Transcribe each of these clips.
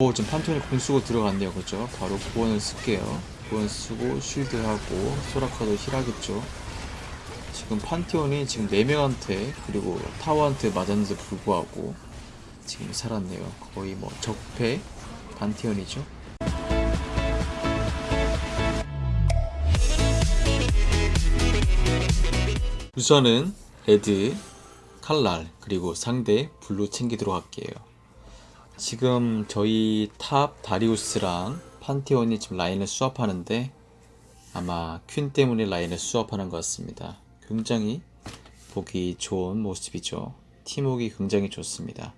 오 지금 판테온이 궁 쓰고 들어갔네요. 그죠? 바로 구원을 쓸게요. 구원 쓰고 shield하고 소라카도 heal하겠죠. 지금 판테온이 지금 4명한테 그리고 타워한테 맞았는데 불구하고 지금 살았네요. 거의 뭐 적폐 판테온이죠. 우선은 레드 칼날 그리고 상대 블루 챙기도록 할게요 지금 저희 top 다리우스랑 판테온이 지금 라인을 swap하는데 아마 퀸 때문에 라인을 swap하는 것 같습니다. 굉장히 보기 좋은 모습이죠. 팀워크 굉장히 좋습니다.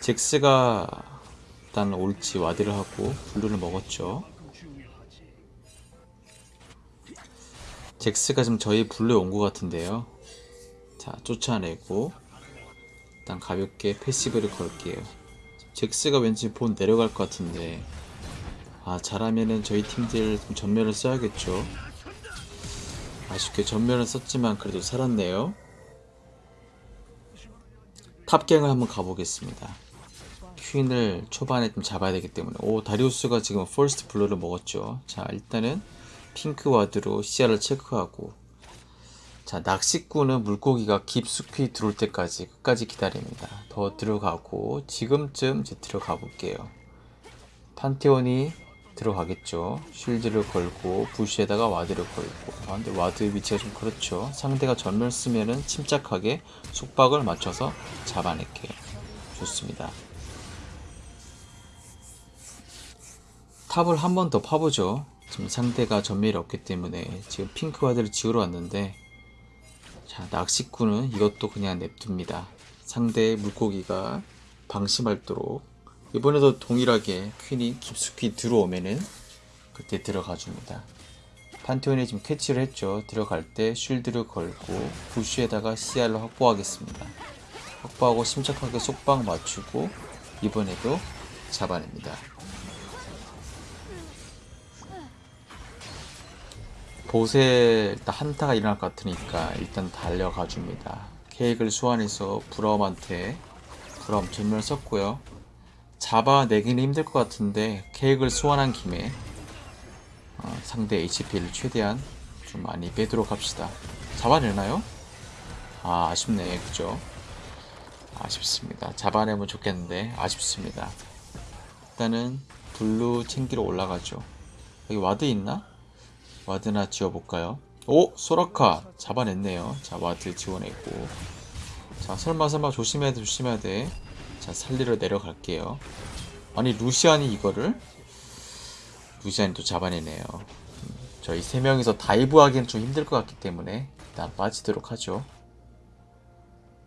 잭스가 일단 올지 ward를 하고 블루를 먹었죠. 잭스가 지금 저희 블루에 온 것 같은데요. 자 쫓아내고 일단 가볍게 passive를 걸게요. 잭스가 왠지 본 내려갈 것 같은데 아 잘하면은 저희 팀들 좀 점멸을 써야겠죠. 아쉽게 점멸을 썼지만 그래도 살았네요. top gang을 한번 가보겠습니다. 퀸을 초반에 좀 잡아야 되기 때문에 오 다리우스가 지금 first blood를 먹었죠. 자 일단은 pink ward로 시야를 체크하고 자 낚시꾼은 물고기가 깊숙이 들어올 때까지 끝까지 기다립니다. 더 들어가고 지금쯤 이제 들어가 볼게요. 판테온이 들어가겠죠. shield를 걸고 bush에다가 ward를 걸고 아 근데 ward 위치가 좀 그렇죠. 상대가 점멸 쓰면은 침착하게 속박을 맞춰서 잡아낼게요. 좋습니다. top을 한 번 더 파보죠. 지금 상대가 점멸이 없기 때문에 지금 pink ward를 지우러 왔는데 자 낚시꾼은 이것도 그냥 냅둡니다. 상대의 물고기가 방심하도록 이번에도 동일하게 퀸이 깊숙이 들어오면은 그때 들어가 줍니다. 판테온이 지금 캐치를 했죠. 들어갈 때 shield를 걸고 bush에다가 시야를 확보하겠습니다. 확보하고 침착하게 속박 맞추고 이번에도 잡아냅니다 보세 일단 한타가 일어날 것 같으니까 일단 달려가 줍니다. 케이크를 소환해서 브라움한테 브라움 전멸 썼고요. 잡아내기는 힘들 것 같은데 케이크를 소환한 김에 어, 상대 HP를 최대한 좀 많이 빼도록 합시다. 잡아내나요? 아 아쉽네 그죠? 아쉽습니다. 잡아내면 좋겠는데 아쉽습니다. 일단은 블루 챙기러 올라가죠. 여기 ward 있나? ward나 지워볼까요? 오! 소라카! 잡아냈네요. 자, ward 지워냈고. 자, 설마 설마 조심해야 돼, 조심해야 돼. 자, 살리러 내려갈게요. 아니, 루시안이 이거를? 루시안이 또 잡아내네요. 음, 저희 세 명이서 dive 하기엔 좀 힘들 것 같기 때문에 일단 빠지도록 하죠.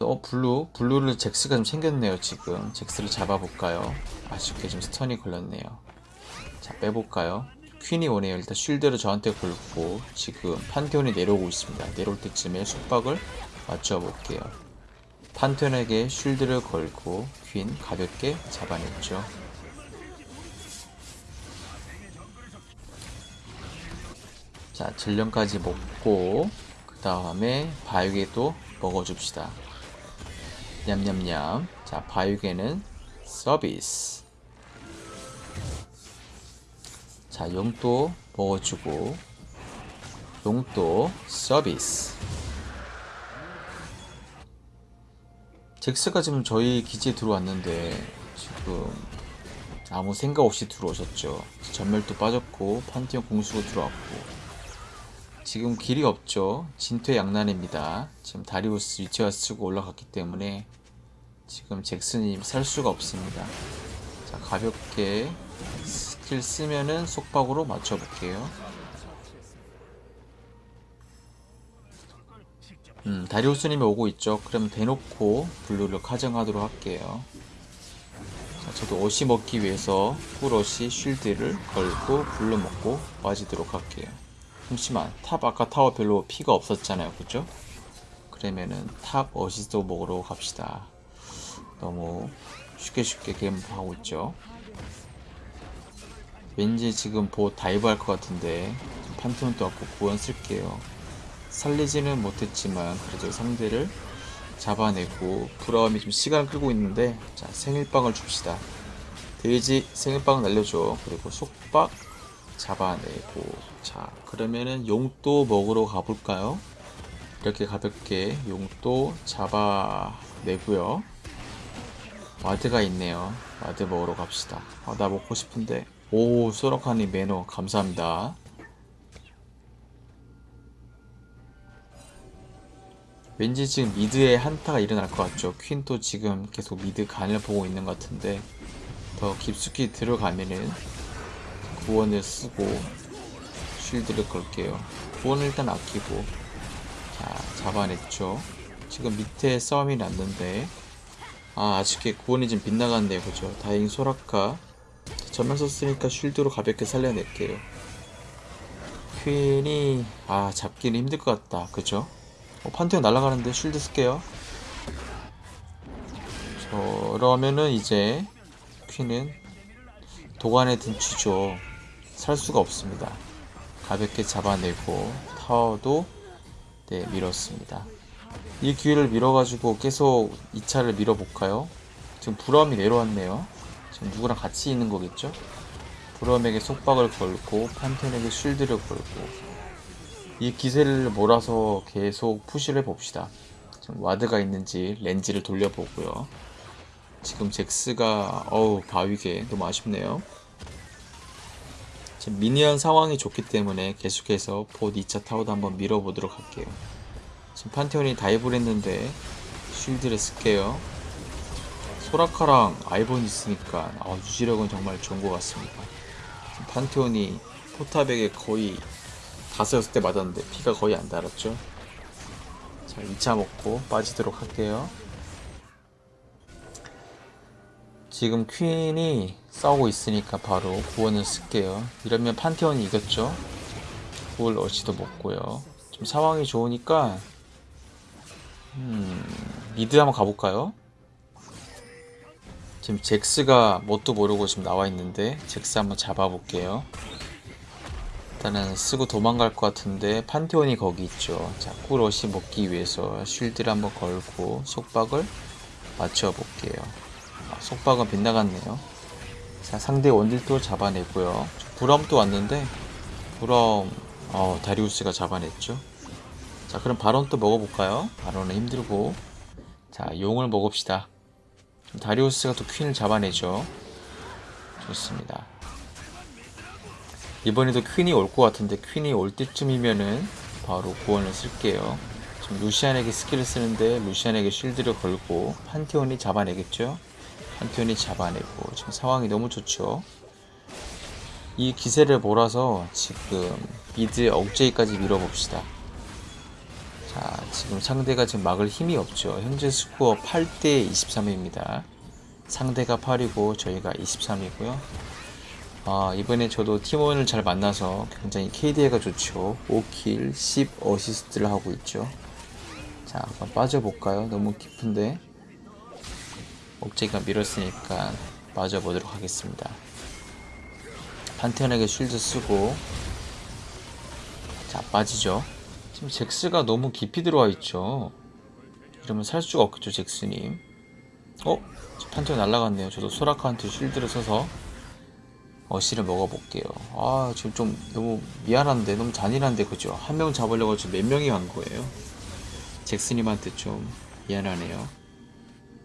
어, 블루. 블루를 잭스가 좀 챙겼네요, 지금. 잭스를 잡아볼까요? 아쉽게 좀 stun이 걸렸네요. 자, 빼볼까요? 퀸이 오네요. 일단 shield를 저한테 걸고 지금 판테온이 내려오고 있습니다. 내려올 때쯤에 속박을 맞춰볼게요. 판테온에게 shield를 걸고 퀸 가볍게 잡아냈죠. 자, 전령까지 먹고 그 다음에 바육에도 먹어줍시다. 냠냠냠. 자, 바육에는 서비스. 자, 용도 먹어주고 용도 서비스. 잭스가 지금 저희 기지에 들어왔는데 지금 아무 생각 없이 들어오셨죠? 점멸도 빠졌고 판테온 궁 쓰고 들어왔고. 지금 길이 없죠? 진퇴 양난입니다. 지금 다리우스 위치와 쓰고 올라갔기 때문에 지금 잭스가 살 수가 없습니다. 자 가볍게 스킬 쓰면은 속박으로 맞춰볼게요. 음, 다리우스님이 오고 있죠. 그럼 대놓고 블루를 카정하도록 할게요. 자, 저도 어시 먹기 위해서 풀어시 shield를 걸고 블루 먹고 빠지도록 할게요. 잠시만 top 아까 타워 별로 피가 없었잖아요. 그죠? 그러면은 top 어시도 먹으러 갑시다. 너무 쉽게 쉽게 게임 하고 있죠. 왠지 지금 bot dive 할 것 같은데 판테온도 왔고 구원 쓸게요 살리지는 못했지만 그래도 상대를 잡아내고 브라움이 좀 시간을 끌고 있는데 자 생일빵을 줍시다 돼지 생일빵 날려줘. 그리고 속박 잡아내고. 자, 그러면은 용또 먹으러 가볼까요? 이렇게 가볍게 용또 잡아내고요. ward가 있네요. ward 먹으러 갑시다. 아, 나 먹고 싶은데. 오, 소라카님 매너 감사합니다. 왠지 지금 미드에 한타가 일어날 것 같죠. 퀸도 지금 계속 미드 간을 보고 있는 것 같은데 더 깊숙이 들어가면은 구원을 쓰고 쉴드를 걸게요. 구원을 일단 아끼고 자 잡아냈죠. 지금 밑에 싸움이 났는데 아 아쉽게 구원이 좀 빗나갔네요. 그죠? 다행히 소라카 전면 썼으니까 쉴드로 가볍게 살려낼게요. 퀸이 아 잡기는 힘들 것 같다. 그죠? 어, 판테온 날아가는데 쉴드 쓸게요. 저러면은 이제 퀸은 도관에 든 쥐죠. 살 수가 없습니다. 가볍게 잡아내고 타워도 네 밀었습니다. 이 기회를 밀어가지고 계속 2차를 밀어볼까요? 지금 브럼이 내려왔네요. 누구랑 같이 있는 거겠죠? 브럼에게 속박을 걸고 판테온에게 shield를 걸고 이 기세를 몰아서 계속 푸시를 봅시다. 지금 ward가 있는지 렌즈를 돌려보고요. 지금 잭스가 어우 바위게 너무 아쉽네요. 지금 minion 상황이 좋기 때문에 계속해서 봇 2차 타워도 한번 밀어보도록 할게요. 지금 판테온이 dive를 했는데 shield를 쓸게요. 소라카랑 아이본 있으니까 아, 유지력은 정말 좋은 것 같습니다. 판테온이 포탑에게 거의 다섯 여섯 대 맞았는데 피가 거의 안 달았죠. 자 2차 먹고 빠지도록 할게요. 지금 퀸이 싸우고 있으니까 바로 구원을 쓸게요. 이러면 판테온이 이겼죠. 구월 어시도 먹고요. 지금 상황이 좋으니까 음, 미드 한번 가볼까요? 지금 잭스가 뭣도 모르고 지금 나와 있는데 잭스 한번 잡아볼게요. 일단은 쓰고 도망갈 것 같은데 판테온이 거기 있죠. 자, 꿀옷이 먹기 위해서 쉴드를 한번 걸고 속박을 맞춰볼게요. 아, 속박은 빗나갔네요. 자, 상대 원딜도 잡아내고요. 브럼도 왔는데 브럼 어, 다리우스가 잡아냈죠. 자, 그럼 바론 또 먹어볼까요? 바론은 힘들고 자, 용을 먹읍시다. 다리우스가 또 퀸을 잡아내죠. 좋습니다. 이번에도 퀸이 올 것 같은데 퀸이 올 때쯤이면은 바로 구원을 쓸게요. 지금 루시안에게 스킬을 쓰는데 루시안에게 shield를 걸고 판테온이 잡아내겠죠? 판테온이 잡아내고 지금 상황이 너무 좋죠? 이 기세를 몰아서 지금 mid 억제기까지 밀어봅시다. 자 지금 상대가 지금 막을 힘이 없죠. 현재 스코어 8대 23입니다. 상대가 8이고 저희가 23이고요. 아, 이번에 저도 팀원을 잘 만나서 굉장히 KDA가 좋죠. 5 kill, 10 어시스트를 하고 있죠. 자, 한번 빠져볼까요? 너무 깊은데. 억제가 밀었으니까 빠져보도록 하겠습니다. 판테온에게 쉴드 쓰고 자, 빠지죠. 지금 잭스가 너무 깊이 들어와 있죠. 이러면 살 수가 없겠죠, 잭스님. 어? 판테온 날라갔네요. 저도 소라카한테 쉴드를 써서 어시를 먹어볼게요. 아 지금 좀 너무 미안한데 너무 잔인한데 그죠? 한 명 잡으려고 지금 몇 명이 간 거예요? 잭스님한테 좀 미안하네요.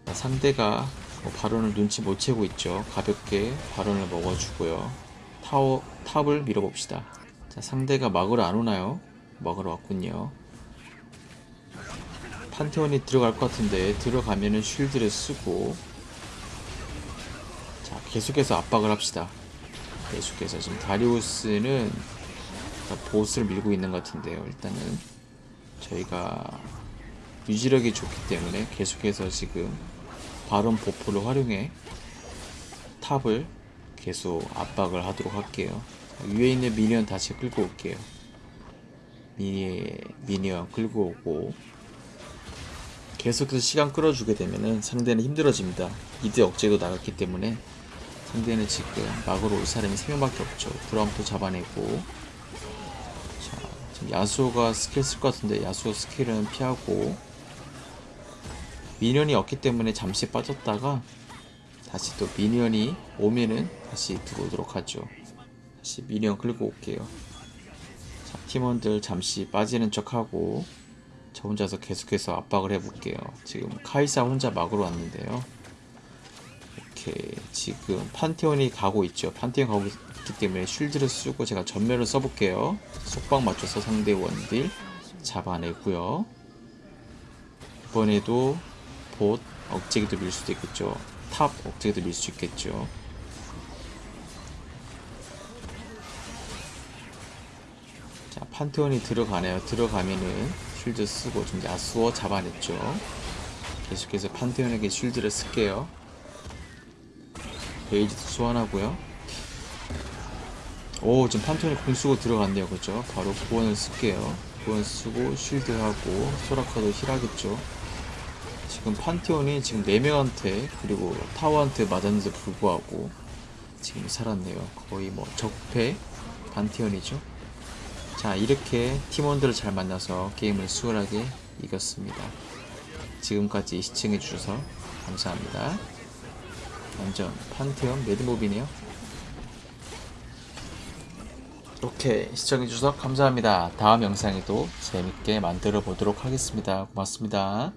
상대가 뭐 바론을 눈치 못 채고 있죠. 가볍게 바론을 먹어주고요. 타워 탑을 밀어봅시다. 자 상대가 막으러 안 오나요? 막으러 왔군요. 판테온이 들어갈 것 같은데 들어가면은 쉴드를 쓰고 자 계속해서 압박을 합시다. 계속해서 지금 다리우스는 보스를 밀고 있는 것 같은데요. 일단은 저희가 유지력이 좋기 때문에 계속해서 지금 바론 보포를 활용해 탑을 계속 압박을 하도록 할게요. 위에 있는 미니언 다시 끌고 올게요. 미니, 미니언 끌고 오고 계속해서 시간 끌어주게 되면 상대는 힘들어집니다. 이드 억제도 나갔기 때문에 상대는 지금 막으러 올 사람이 3명밖에 없죠. 브라움도 잡아내고 자, 야스오가 스킬 쓸 것 같은데 야스오 스킬은 피하고 minion이 없기 때문에 잠시 빠졌다가 다시 또 minion이 오면은 다시 들어오도록 하죠. 다시 minion 끌고 올게요. 자, 팀원들 잠시 빠지는 척하고 저 혼자서 계속해서 압박을 해볼게요. 지금 카이사 혼자 막으러 왔는데요. 오케이 지금 판테온이 가고 있죠. 판테온 가고 있기 때문에 shield를 쓰고 제가 점멸을 써볼게요. 속박 맞춰서 상대 원딜 잡아내고요. 이번에도 봇 억제기도 밀 수도 있겠죠. top 억제기도 밀 수 있겠죠. 판테온이 들어가네요. 들어가면은 쉴드 쓰고 좀 야수어 잡아냈죠. 계속해서 판테온에게 쉴드를 쓸게요. 베이지도 소환하고요. 오 지금 판테온이 공 쓰고 들어갔네요. 그죠? 바로 구원을 쓸게요. 구원 쓰고 쉴드하고 소라카도 힐하겠죠. 지금 판테온이 지금 4명한테 그리고 타워한테 맞았는데 불구하고 지금 살았네요. 거의 뭐 적폐 판테온이죠. 자 이렇게 팀원들을 잘 만나서 게임을 수월하게 이겼습니다. 지금까지 시청해 주셔서 감사합니다. 완전 판테온 매드몹이네요. 오케이 시청해 주셔서 감사합니다. 다음 영상에도 재밌게 만들어 보도록 하겠습니다. 고맙습니다.